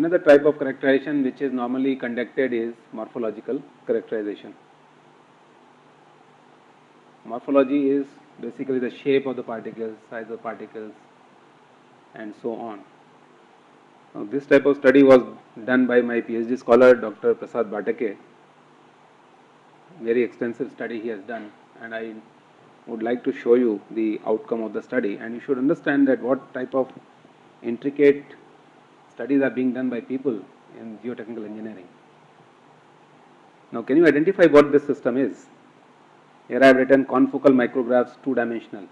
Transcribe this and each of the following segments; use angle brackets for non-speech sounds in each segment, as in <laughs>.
Another type of characterization which is normally conducted is morphological characterization. Morphology is basically the shape of the particles, size of particles and so on. Now, this type of study was done by my PhD scholar Dr. Prasad Bhatake. Very extensive study he has done and I would like to show you the outcome of the study and you should understand that what type of intricate studies are being done by people in geotechnical engineering. Now, can you identify what this system is? Here I have written confocal micrographs two dimensional.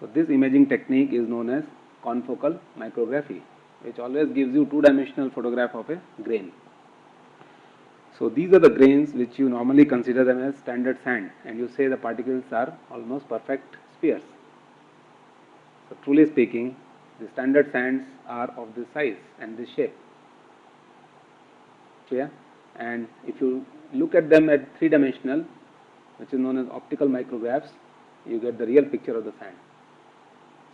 So, this imaging technique is known as confocal micrography which always gives you two dimensional photograph of a grain. So, these are the grains which you normally consider them as standard sand and you say the particles are almost perfect spheres. So, truly speaking the standard sands are of this size and this shape clear and if you look at them at three dimensional which is known as optical micrographs you get the real picture of the sand.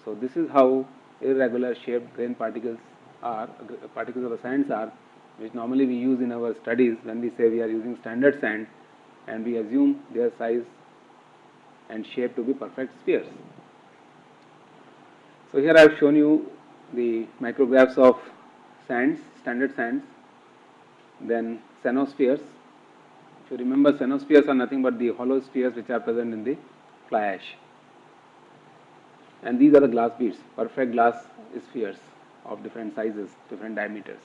So, this is how irregular shaped grain particles are particles of the sands are which normally we use in our studies when we say we are using standard sand and we assume their size and shape to be perfect spheres. So, here I have shown you the micrographs of sands, standard sands, then cenospheres. If you remember cenospheres are nothing but the hollow spheres which are present in the fly ash and these are the glass beads, perfect glass spheres of different sizes, different diameters.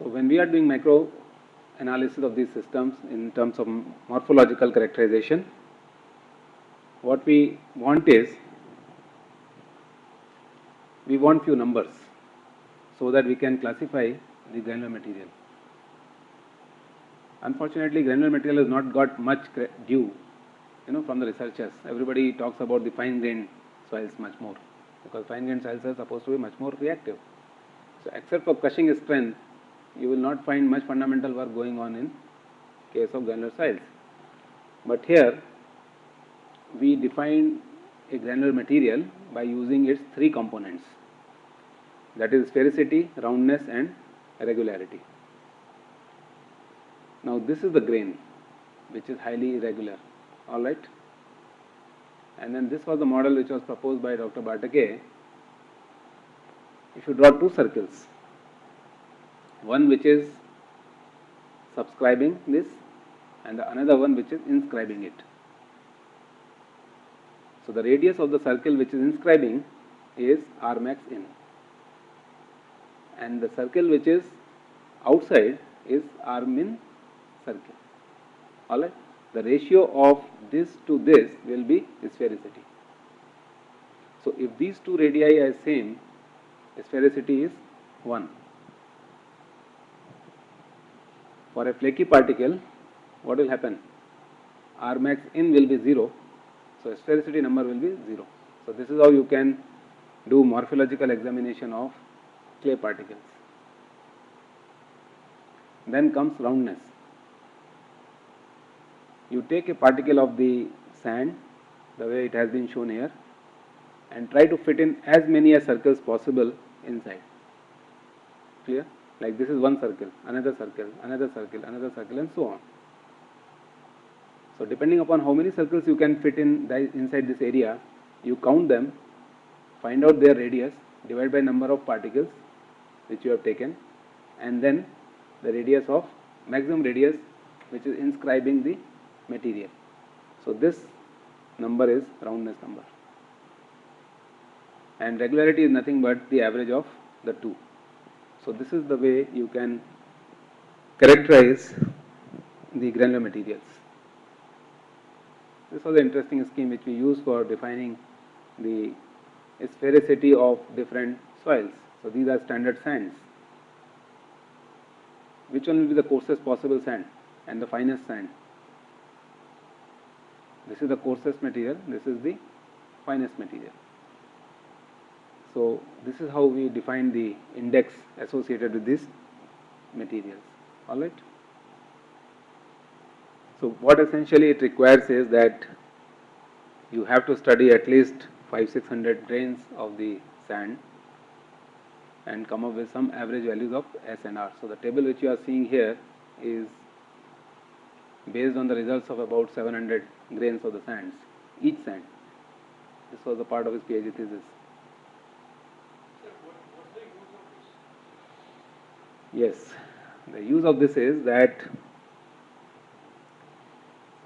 So, when we are doing micro analysis of these systems in terms of morphological characterization, what we want is we want few numbers so that we can classify the granular material. Unfortunately, granular material has not got much due you know from the researchers. Everybody talks about the fine grained soils much more because fine grained soils are supposed to be much more reactive. So, except for crushing strength, you will not find much fundamental work going on in case of granular soils. But here we define a granular material by using its three components that is sphericity, roundness and irregularity. Now this is the grain which is highly irregular, alright. And then this was the model which was proposed by Dr. Bhatake. If you draw two circles, one which is subscribing this and the another one which is inscribing it. So the radius of the circle which is inscribing is R max in and the circle which is outside is R min circle. Alright. The ratio of this to this will be sphericity. So if these two radii are same, sphericity is 1. For a flaky particle, what will happen? R max in will be 0, so sphericity number will be 0. So this is how you can do morphological examination of clay particles. Then comes roundness. You take a particle of the sand, the way it has been shown here, and try to fit in as many as circles possible inside. Clear? Like this is one circle, another circle, another circle, another circle, and so on. So, depending upon how many circles you can fit in inside this area, you count them, find out their radius, divide by number of particles, which you have taken and then the radius of maximum radius which is inscribing the material. So, this number is roundness number and regularity is nothing but the average of the two. So, this is the way you can characterize the granular materials. This was an interesting scheme which we use for defining the sphericity of different soils. So, these are standard sands. Which one will be the coarsest possible sand and the finest sand? This is the coarsest material, this is the finest material. So, this is how we define the index associated with these materials, alright. So what essentially it requires is that you have to study at least 5 600 grains of the sand and come up with some average values of S and R. So the table which you are seeing here is based on the results of about 700 grains of the sands, each sand. This was a part of his PhD thesis. Yes, the use of this is that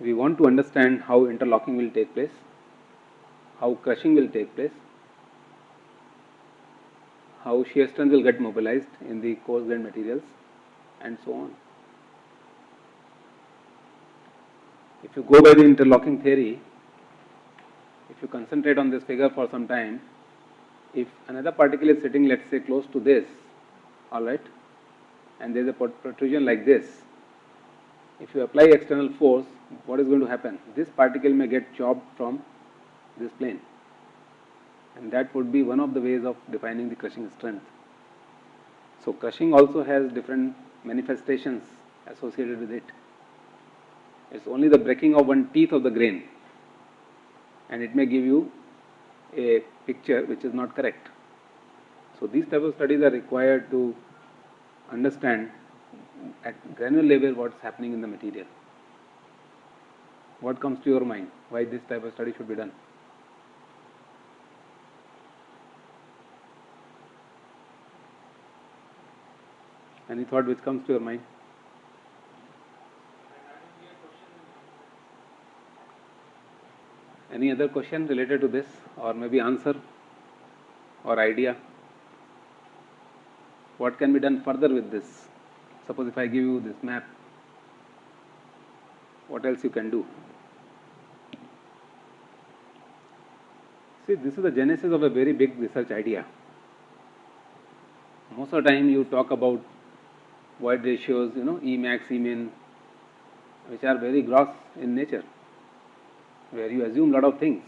we want to understand how interlocking will take place, how crushing will take place, how shear strength will get mobilized in the coarse grained materials and so on. If you go by the interlocking theory, if you concentrate on this figure for some time, if another particle is sitting let us say close to this, alright, and there is a protrusion like this, if you apply external force, what is going to happen? This particle may get chopped from this plane and that would be one of the ways of defining the crushing strength. So crushing also has different manifestations associated with it. It's only the breaking of one teeth of the grain and it may give you a picture which is not correct. So these type of studies are required to understand at granular level what's happening in the material. What comes to your mind? Why this type of study should be done? Any thought which comes to your mind? Any other question related to this or maybe answer or idea? What can be done further with this? Suppose if I give you this map, what else you can do? See, this is the genesis of a very big research idea. Most of the time you talk about void ratios, you know, E max, E min, which are very gross in nature, where you assume lot of things,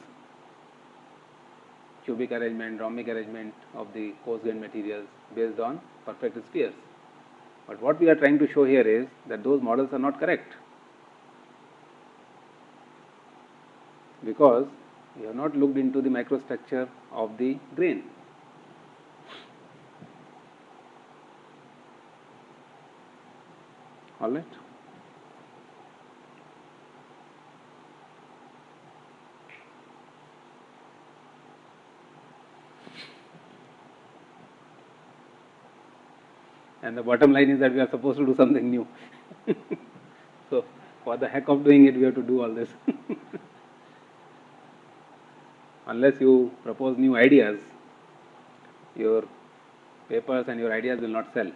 cubic arrangement, rhombic arrangement of the coarse grained materials based on perfect spheres. But what we are trying to show here is that those models are not correct because we have not looked into the microstructure of the grain. all right. And the bottom line is that we are supposed to do something new. <laughs> so, for the heck of doing it, we have to do all this. <laughs> Unless you propose new ideas, your papers and your ideas will not sell.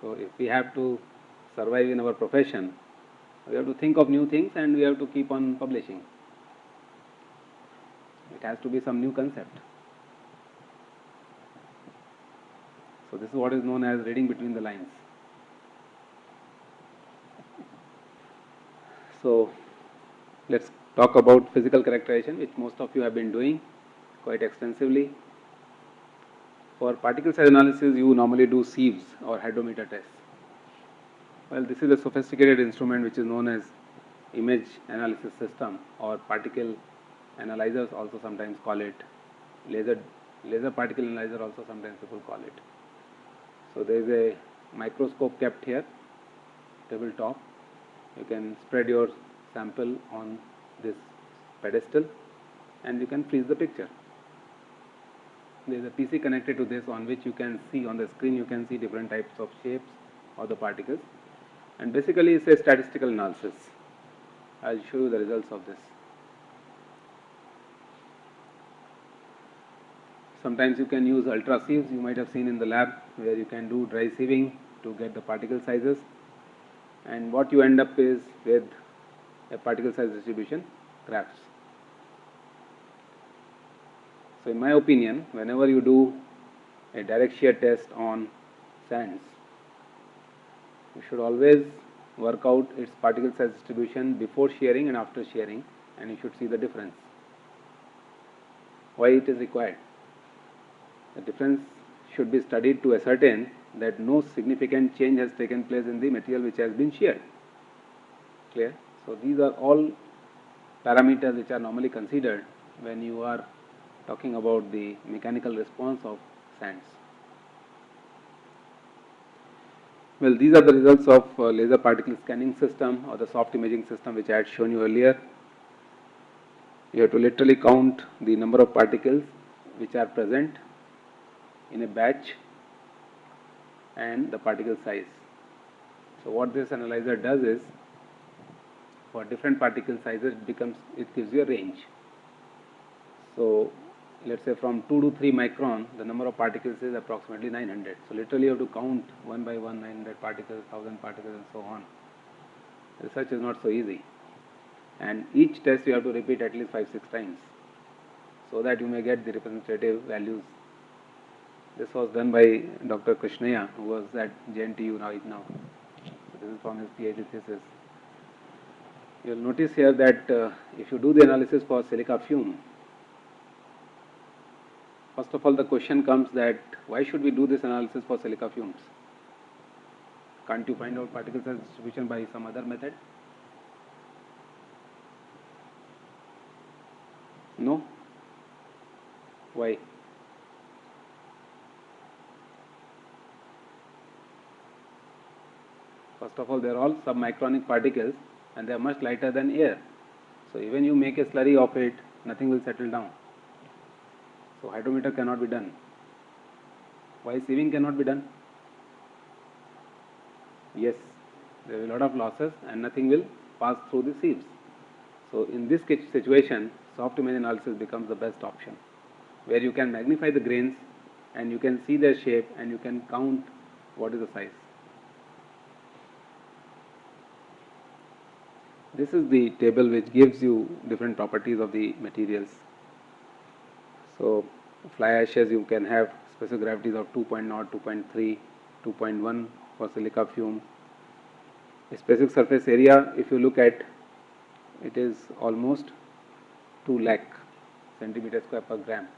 So, if we have to survive in our profession, we have to think of new things and we have to keep on publishing. It has to be some new concept. So, this is what is known as reading between the lines. So, let us talk about physical characterization which most of you have been doing quite extensively. For particle size analysis you normally do sieves or hydrometer tests. Well, this is a sophisticated instrument which is known as image analysis system or particle analyzers also sometimes call it laser laser particle analyzer also sometimes people call it. So there is a microscope kept here tabletop you can spread your sample on this pedestal and you can freeze the picture. There is a PC connected to this on which you can see on the screen you can see different types of shapes of the particles and basically it's a statistical analysis. I will show you the results of this. Sometimes you can use ultra sieves you might have seen in the lab where you can do dry sieving to get the particle sizes and what you end up is with a particle size distribution graphs. So in my opinion whenever you do a direct shear test on sands you should always work out its particle size distribution before shearing and after shearing and you should see the difference. Why it is required? The difference should be studied to ascertain that no significant change has taken place in the material which has been sheared. Clear? So these are all parameters which are normally considered when you are talking about the mechanical response of sands. Well, these are the results of uh, laser particle scanning system or the soft imaging system which I had shown you earlier. You have to literally count the number of particles which are present in a batch and the particle size. So what this analyzer does is for different particle sizes it becomes it gives you a range. So let's say from 2 to 3 micron the number of particles is approximately 900. So literally you have to count one by one 900 particles, 1000 particles and so on. Research is not so easy and each test you have to repeat at least 5-6 times so that you may get the representative values. This was done by Dr. Krishnaya who was at JNTU right now. This is from his PhD thesis. You will notice here that uh, if you do the analysis for silica fume, first of all the question comes that why should we do this analysis for silica fumes? Can't you find out particle size distribution by some other method? No? Why? First of all, they are all submicronic particles and they are much lighter than air. So even you make a slurry of it, nothing will settle down. So hydrometer cannot be done. Why sieving cannot be done? Yes, there will be a lot of losses and nothing will pass through the sieves. So in this situation, soft image analysis becomes the best option, where you can magnify the grains and you can see their shape and you can count what is the size. This is the table which gives you different properties of the materials. So fly ashes you can have specific gravities of 2.0, 2.3, 2.1 for silica fume. Specific surface area if you look at it is almost 2 lakh centimeter square per gram.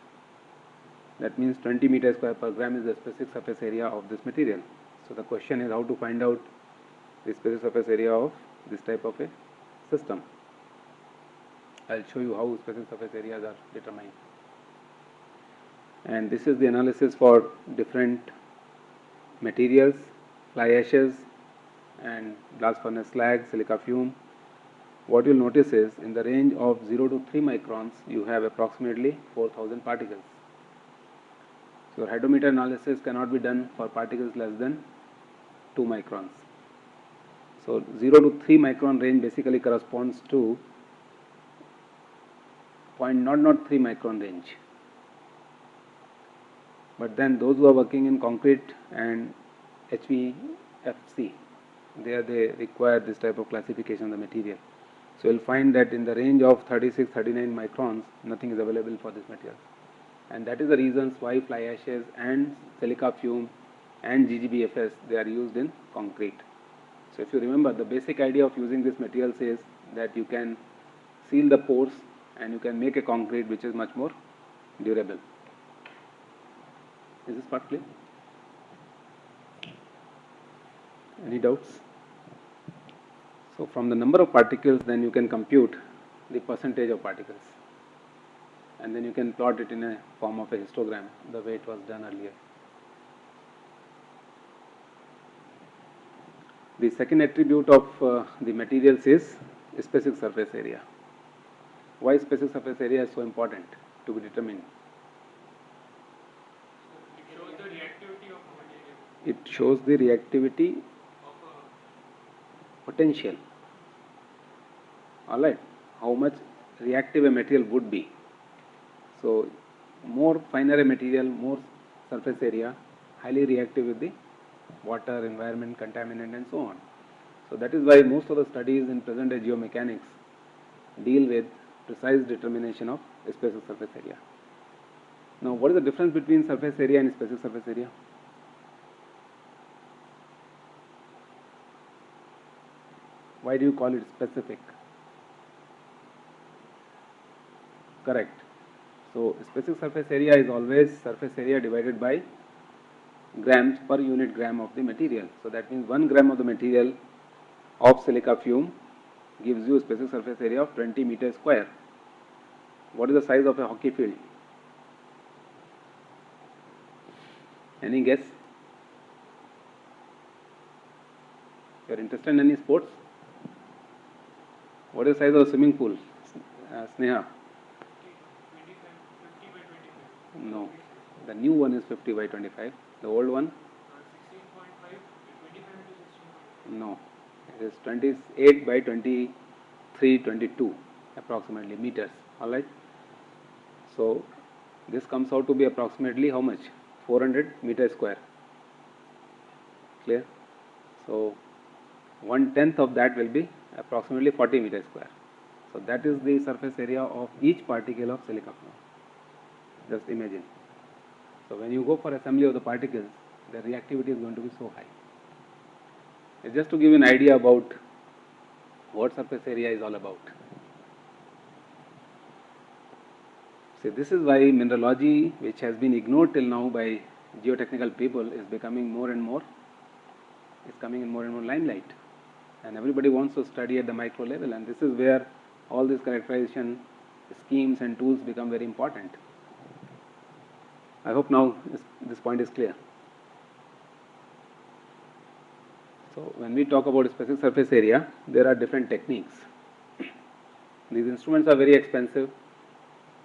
That means 20 meter square per gram is the specific surface area of this material. So the question is how to find out the specific surface area of this type of a system. I will show you how specific surface areas are determined. And this is the analysis for different materials, fly ashes and blast furnace slag, silica fume, what you'll notice is in the range of 0 to 3 microns you have approximately 4000 particles. So hydrometer analysis cannot be done for particles less than 2 microns. So 0 to 3 micron range basically corresponds to 0.003 micron range. But then those who are working in concrete and HVFC, there they require this type of classification of the material. So you will find that in the range of 36, 39 microns, nothing is available for this material. And that is the reasons why fly ashes and silica fume and GGBFS, they are used in concrete. So if you remember, the basic idea of using this material is that you can seal the pores and you can make a concrete which is much more durable. Is this part clear? Any doubts? So from the number of particles then you can compute the percentage of particles and then you can plot it in a form of a histogram the way it was done earlier. The second attribute of uh, the materials is specific surface area. Why specific surface area is so important to be determined? It shows the reactivity of a material. It shows the reactivity Of a, potential. Alright, how much reactive a material would be. So, more finer a material, more surface area, highly reactive with the water, environment, contaminant and so on. So, that is why most of the studies in present day geomechanics deal with precise determination of specific surface area. Now, what is the difference between surface area and specific surface area? Why do you call it specific? Correct. So, specific surface area is always surface area divided by grams per unit gram of the material. So, that means 1 gram of the material of silica fume gives you a specific surface area of 20 meters square. What is the size of a hockey field? Any guess? You are interested in any sports? What is the size of a swimming pool? Uh, Sneha? 25, 50 by 25. No. The new one is 50 by 25. The old one? Uh, 16.5, 25 into 16.5. No. It is 28 by 23, 22 approximately meters. Alright. So this comes out to be approximately how much? 400 meter square. Clear? So one tenth of that will be approximately 40 meter square. So that is the surface area of each particle of silica. Just imagine. So when you go for assembly of the particles, the reactivity is going to be so high. Just to give you an idea about what surface area is all about. See, this is why mineralogy, which has been ignored till now by geotechnical people, is becoming more and more, is coming in more and more limelight. And everybody wants to study at the micro level, and this is where all these characterization schemes and tools become very important. I hope now this, point is clear. So when we talk about specific surface area, there are different techniques. These instruments are very expensive.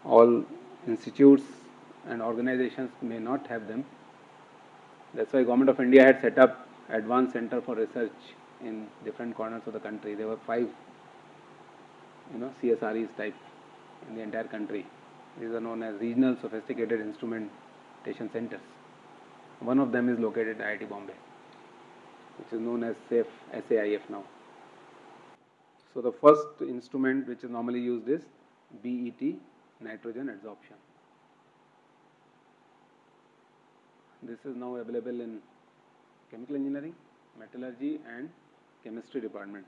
All institutes and organizations may not have them. That's why Government of India had set up advanced center for research in different corners of the country. There were five, you know, CSREs type in the entire country. These are known as regional sophisticated instrumentation centers. One of them is located at IIT Bombay which is known as SAFE, SAIF now. So the first instrument which is normally used is BET, nitrogen adsorption. This is now available in chemical engineering, metallurgy and chemistry department.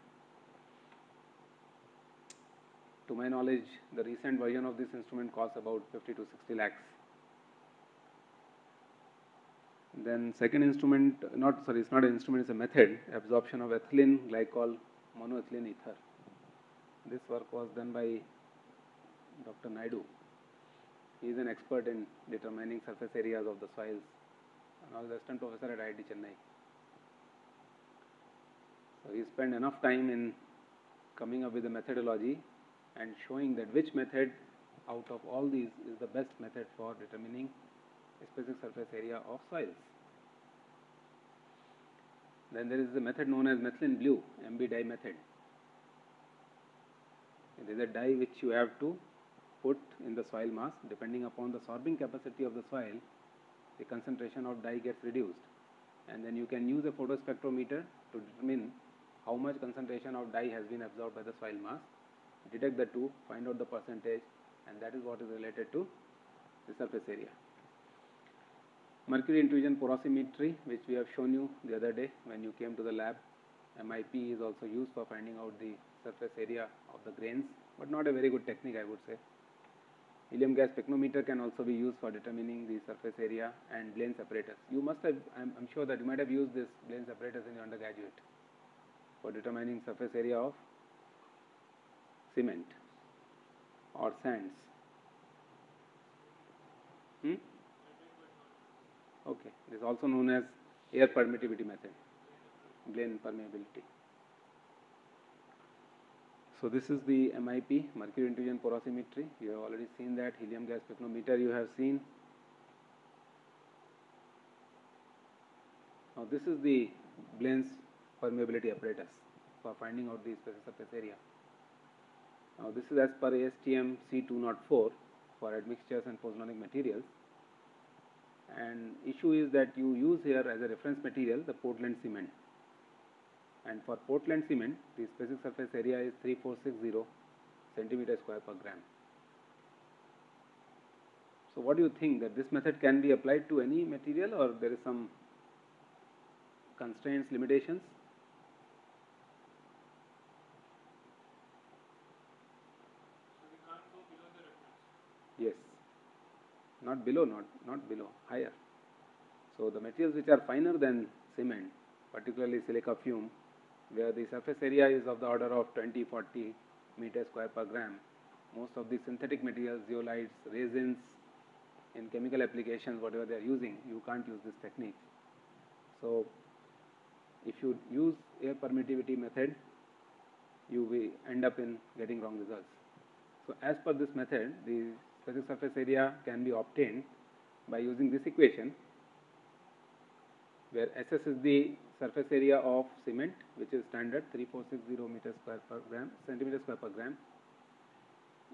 To my knowledge, the recent version of this instrument costs about 50 to 60 lakhs. Then second instrument, not sorry, it's not an instrument, it's a method, absorption of ethylene glycol monoethylene ether. This work was done by Dr. Naidu. He is an expert in determining surface areas of the soils and was assistant professor at IIT Chennai. So he spent enough time in coming up with a methodology and showing that which method out of all these is the best method for determining specific surface area of soils. Then there is the method known as methylene blue, MB dye method. It is a dye which you have to put in the soil mass depending upon the sorbing capacity of the soil, the concentration of dye gets reduced. And then you can use a photospectrometer to determine how much concentration of dye has been absorbed by the soil mass, detect the two, find out the percentage, and that is what is related to the surface area. Mercury intrusion porosimetry, which we have shown you the other day when you came to the lab. MIP is also used for finding out the surface area of the grains, but not a very good technique, I would say. Helium gas pycnometer can also be used for determining the surface area and Blaine separators. You must have, I'm, I'm sure that you might have used this Blaine separators in your undergraduate for determining surface area of cement or sands. Hmm? Okay, it is also known as air permittivity method, Blaine permeability. So this is the MIP, mercury intrusion porosimetry. You have already seen that helium gas spectrometer you have seen. Now this is the Blaine's permeability apparatus for finding out the specific surface area. Now this is as per ASTM C204 for admixtures and pozzolanic materials and issue is that you use here as a reference material the Portland cement and for Portland cement the specific surface area is 3460 centimeter square per gram. So what do you think that this method can be applied to any material or there is some constraints limitations? So we can't go below the reference. Yes, not below, not, not below, higher. So the materials which are finer than cement, particularly silica fume, where the surface area is of the order of 20, 40 meter square per gram. Most of the synthetic materials, zeolites, resins, in chemical applications, whatever they are using, you can't use this technique. So, if you use air permittivity method, you will end up in getting wrong results. So, as per this method, the specific surface area can be obtained by using this equation, where SS is the surface area of cement, which is standard 3460 meter square per gram, centimeter square per gram.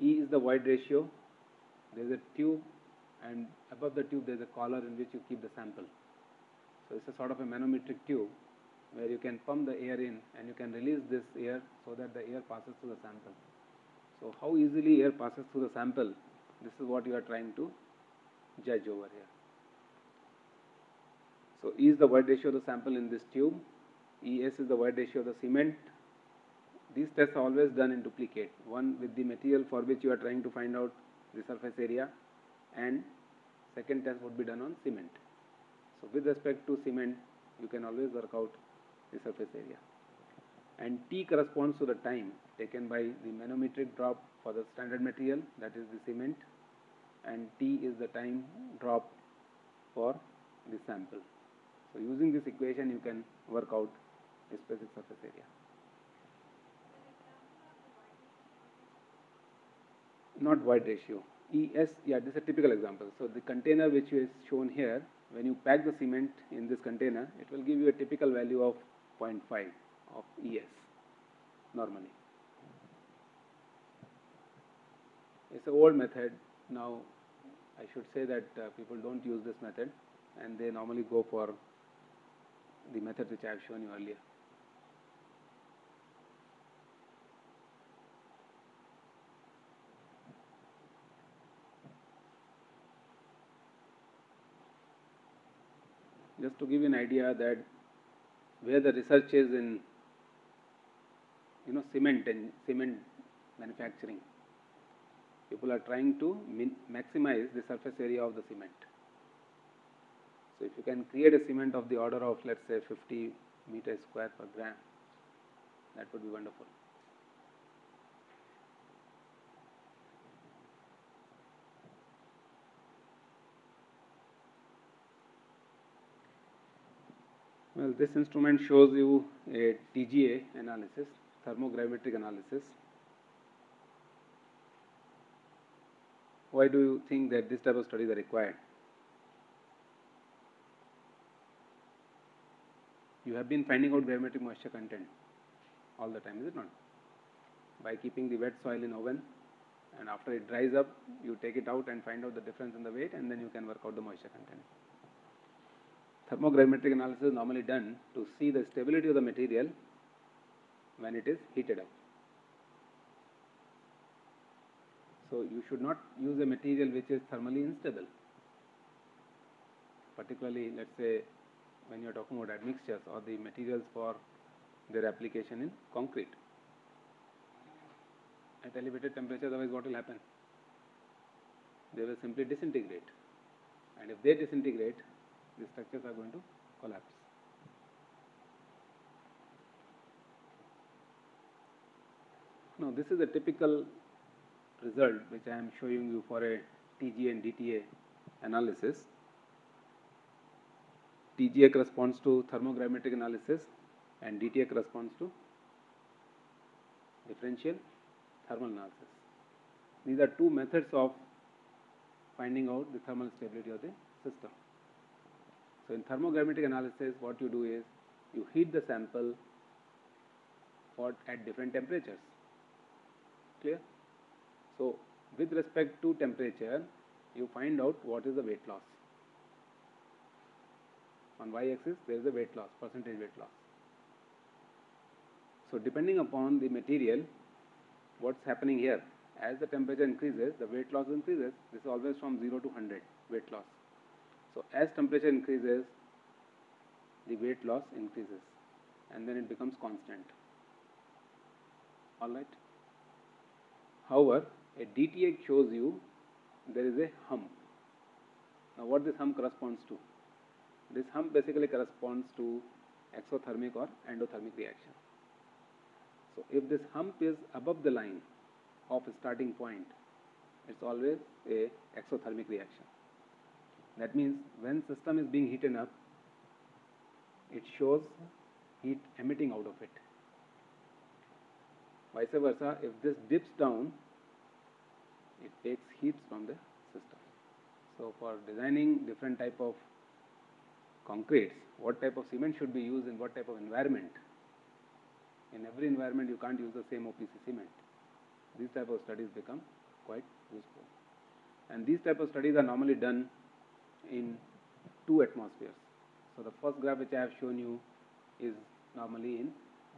E is the void ratio. There is a tube, and above the tube there is a collar in which you keep the sample. So, it's a sort of a manometric tube where you can pump the air in and you can release this air so that the air passes through the sample. So, how easily air passes through the sample, this is what you are trying to judge over here. So, E is the void ratio of the sample in this tube, ES is the void ratio of the cement. These tests are always done in duplicate, one with the material for which you are trying to find out the surface area and second test would be done on cement. So, with respect to cement, you can always work out the surface area. And T corresponds to the time taken by the manometric drop for the standard material, that is the cement, and T is the time drop for the sample. So, using this equation, you can work out the specific surface area. Not void ratio. ES, yeah, this is a typical example. So, the container which is shown here, when you pack the cement in this container, it will give you a typical value of 0.5 of ES normally. It's an old method. Now, I should say that uh, people don't use this method and they normally go for the method which I have shown you earlier. Just to give you an idea that where the research is in you know cement and cement manufacturing. People are trying to maximize the surface area of the cement. So if you can create a cement of the order of let's say 50 meter square per gram that would be wonderful. Well, this instrument shows you a TGA analysis, thermogravimetric analysis. Why do you think that this type of studies are required? You have been finding out gravimetric moisture content all the time, is it not? By keeping the wet soil in oven and after it dries up, you take it out and find out the difference in the weight and then you can work out the moisture content thermogravimetric analysis is normally done to see the stability of the material when it is heated up. So, you should not use a material which is thermally unstable, particularly let us say when you are talking about admixtures or the materials for their application in concrete. At elevated temperature, otherwise what will happen? They will simply disintegrate and if they disintegrate, the structures are going to collapse. Now, this is a typical result which I am showing you for a TGA and DTA analysis. TGA corresponds to thermogravimetric analysis and DTA corresponds to differential thermal analysis. These are two methods of finding out the thermal stability of the system. So, in thermogravimetric analysis what you do is you heat the sample for at different temperatures clear. So, with respect to temperature you find out what is the weight loss. On y axis there is a weight loss percentage weight loss. So, depending upon the material what is happening here as the temperature increases the weight loss increases this is always from 0 to 100 weight loss. So, as temperature increases, the weight loss increases and then it becomes constant. Alright. However, a DTA shows you there is a hump. Now, what this hump corresponds to? This hump basically corresponds to exothermic or endothermic reaction. So if this hump is above the line of starting point, it's always a exothermic reaction. That means when system is being heated up, it shows heat emitting out of it. Vice versa, if this dips down, it takes heat from the system. So for designing different type of concretes, what type of cement should be used in what type of environment. In every environment, you can't use the same OPC cement. These type of studies become quite useful. And these type of studies are normally done in two atmospheres. So the first graph which I have shown you is normally in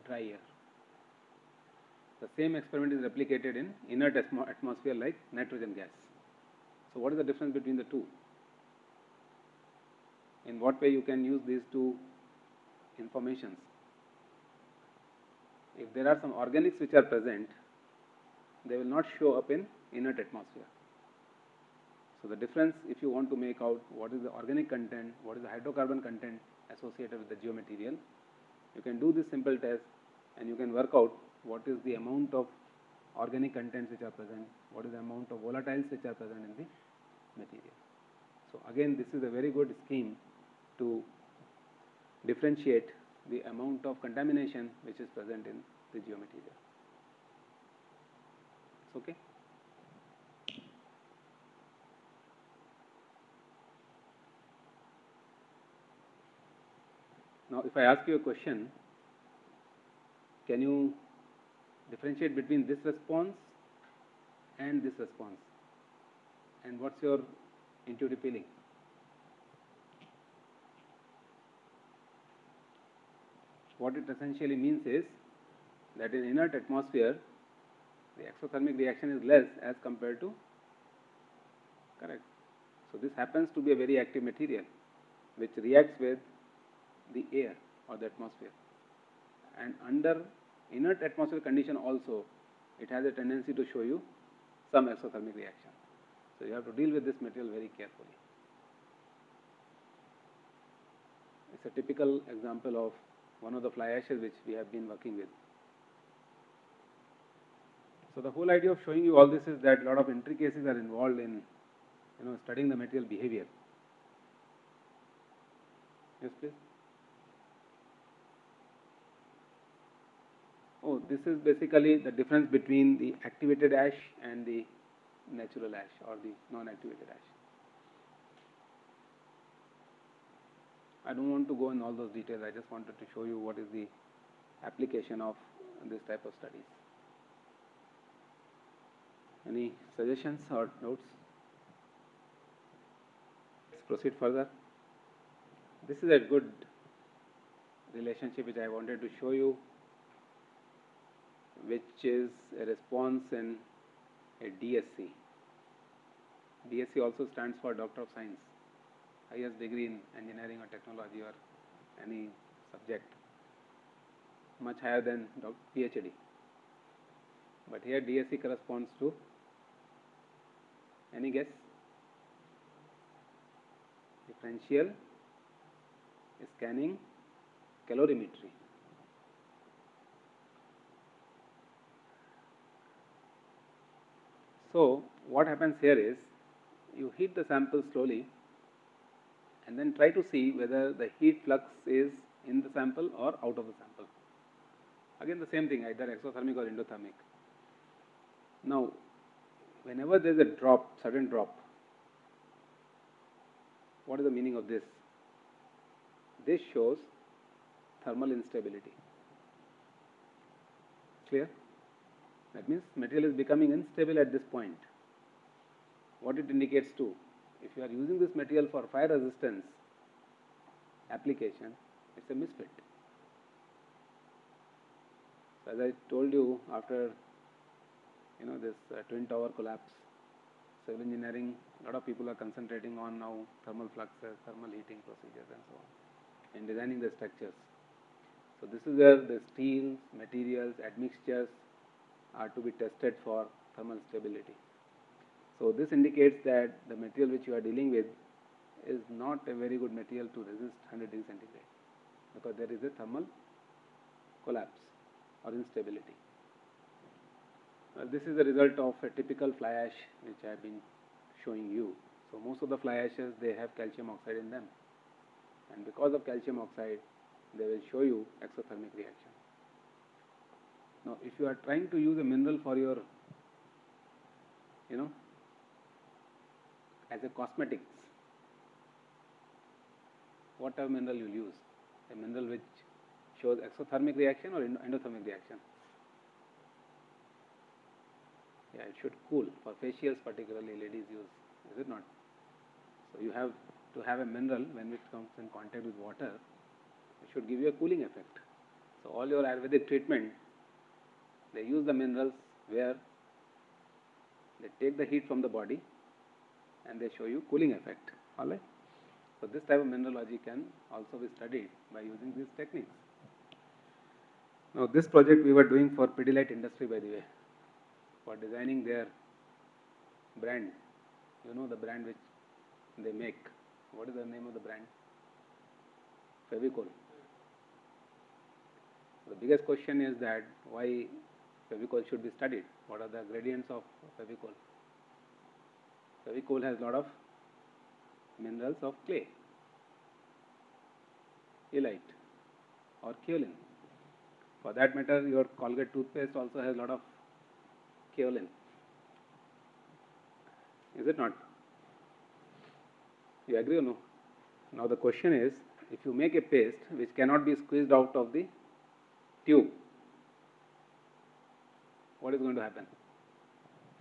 dry air. The same experiment is replicated in inert atmosphere like nitrogen gas. So what is the difference between the two? In what way you can use these two informations? If there are some organics which are present, they will not show up in inert atmosphere. So the difference, if you want to make out what is the organic content, what is the hydrocarbon content associated with the geomaterial, you can do this simple test and you can work out what is the amount of organic contents which are present, what is the amount of volatiles which are present in the material. So again, this is a very good scheme to differentiate the amount of contamination which is present in the geomaterial. It's okay? Now, if I ask you a question, can you differentiate between this response and this response? And what's your intuitive feeling? What it essentially means is that in inert atmosphere, the exothermic reaction is less as compared to correct. So this happens to be a very active material which reacts with the air or the atmosphere. And under inert atmospheric condition also, it has a tendency to show you some exothermic reaction. So you have to deal with this material very carefully. It's a typical example of one of the fly ashes which we have been working with. So the whole idea of showing you all this is that a lot of intricacies are involved in, you know, studying the material behavior. Yes, please. Oh, this is basically the difference between the activated ash and the natural ash or the non-activated ash. I don't want to go in all those details. I just wanted to show you what is the application of this type of studies. Any suggestions or notes? Let's proceed further. This is a good relationship which I wanted to show you, which is a response in a DSC. DSC also stands for Doctor of Science, highest degree in engineering or technology or any subject, much higher than PhD. But here DSC corresponds to any guess? Differential scanning calorimetry. So, what happens here is you heat the sample slowly and then try to see whether the heat flux is in the sample or out of the sample. Again, the same thing, either exothermic or endothermic. Now, whenever there is a drop, sudden drop, what is the meaning of this? This shows thermal instability. Clear? That means material is becoming unstable at this point. What it indicates to? If you are using this material for fire resistance application, it's a misfit. So as I told you, after you know this uh, twin tower collapse, civil engineering, a lot of people are concentrating on now thermal fluxes, thermal heating procedures, and so on, in designing the structures. So this is where the steels, materials, admixtures are to be tested for thermal stability. So this indicates that the material which you are dealing with is not a very good material to resist 100 degree centigrade because there is a thermal collapse or instability. Well, this is the result of a typical fly ash which I have been showing you. So most of the fly ashes they have calcium oxide in them, and because of calcium oxide, they will show you exothermic reaction. Now, if you are trying to use a mineral for your, you know, as a cosmetics, what type of mineral you use? A mineral which shows exothermic reaction or endothermic reaction? Yeah, it should cool. For facials particularly, ladies use, is it not? So you have to have a mineral when it comes in contact with water, it should give you a cooling effect. So all your Ayurvedic treatment, they use the minerals where they take the heat from the body and they show you cooling effect. Alright? So this type of mineralogy can also be studied by using these techniques. Now this project we were doing for Pidilite industry by the way, for designing their brand. You know the brand which they make. What is the name of the brand? Fevicol. The biggest question is that why Fevicol should be studied. What are the gradients of Fevicol? Fevicol has lot of minerals of clay, illite or kaolin. For that matter, your Colgate toothpaste also has a lot of kaolin. Is it not? You agree or no? Now the question is, if you make a paste which cannot be squeezed out of the tube, what is going to happen?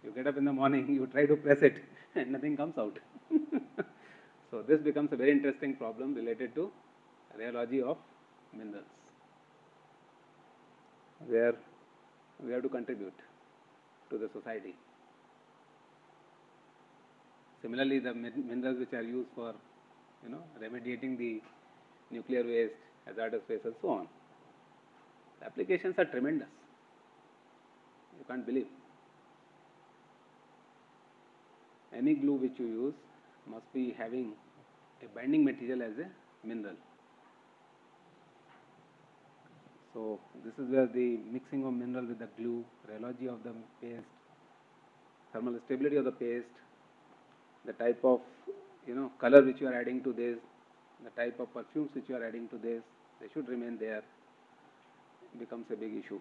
You get up in the morning, <laughs> you try to press it, <laughs> and nothing comes out. <laughs> so this becomes a very interesting problem related to rheology of minerals, where we have to contribute to the society. Similarly, the min- minerals which are used for, you know, remediating the nuclear waste, hazardous waste, and so on. The applications are tremendous. You can't believe. Any glue which you use must be having a binding material as a mineral. So this is where the mixing of mineral with the glue, rheology of the paste, thermal stability of the paste, the type of you know color which you are adding to this, the type of perfumes which you are adding to this, they should remain there. Becomes a big issue.